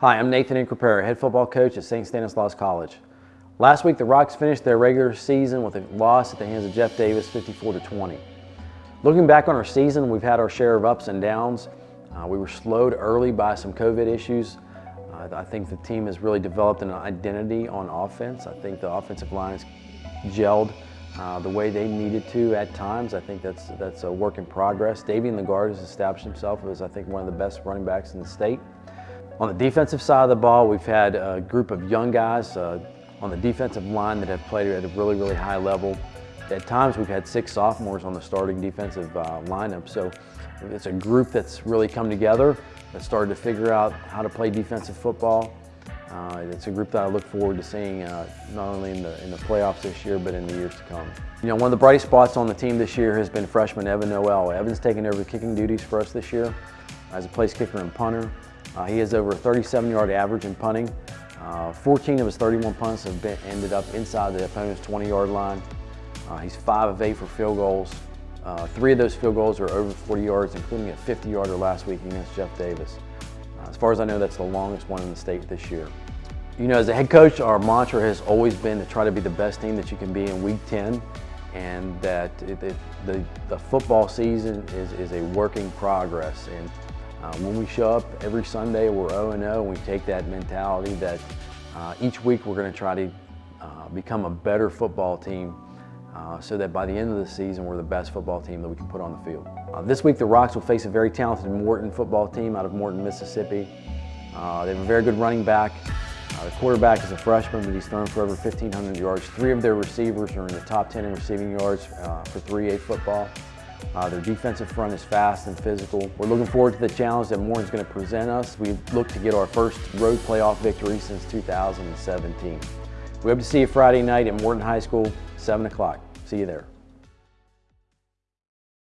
Hi, I'm Nathan Increpera, head football coach at St. Stanislaus College. Last week, the Rocks finished their regular season with a loss at the hands of Jeff Davis, 54 to 20. Looking back on our season, we've had our share of ups and downs. Uh, we were slowed early by some COVID issues. Uh, I think the team has really developed an identity on offense. I think the offensive line has gelled uh, the way they needed to at times. I think that's, that's a work in progress. Davian LeGard has established himself as, I think, one of the best running backs in the state. On the defensive side of the ball, we've had a group of young guys uh, on the defensive line that have played at a really, really high level. At times, we've had six sophomores on the starting defensive uh, lineup. So it's a group that's really come together, that started to figure out how to play defensive football. Uh, it's a group that I look forward to seeing uh, not only in the, in the playoffs this year, but in the years to come. You know, one of the brightest spots on the team this year has been freshman Evan Noel. Evan's taken over kicking duties for us this year as a place kicker and punter. Uh, he has over a 37-yard average in punting. Uh, 14 of his 31 punts have been, ended up inside the opponent's 20-yard line. Uh, he's 5 of 8 for field goals. Uh, three of those field goals are over 40 yards, including a 50-yarder last week against Jeff Davis. Uh, as far as I know, that's the longest one in the state this year. You know, as a head coach, our mantra has always been to try to be the best team that you can be in week 10 and that it, it, the, the football season is, is a work in progress. And uh, when we show up every Sunday, we're 0-0 and we take that mentality that uh, each week we're going to try to uh, become a better football team uh, so that by the end of the season we're the best football team that we can put on the field. Uh, this week the Rocks will face a very talented Morton football team out of Morton, Mississippi. Uh, they have a very good running back. the quarterback is a freshman, but he's thrown for over 1,500 yards. Three of their receivers are in the top 10 in receiving yards for 3A football. Uh, their defensive front is fast and physical. We're looking forward to the challenge that Morton's going to present us. We look to get our first road playoff victory since 2017. We hope to see you Friday night at Morton High School, 7 o'clock. See you there.